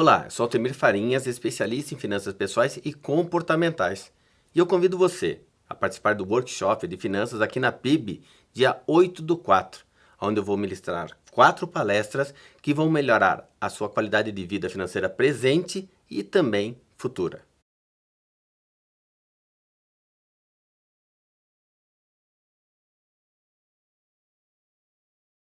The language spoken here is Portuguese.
Olá, eu sou Altemir Farinhas, especialista em finanças pessoais e comportamentais. E eu convido você a participar do workshop de finanças aqui na PIB, dia 8 do 4, onde eu vou ministrar quatro palestras que vão melhorar a sua qualidade de vida financeira presente e também futura.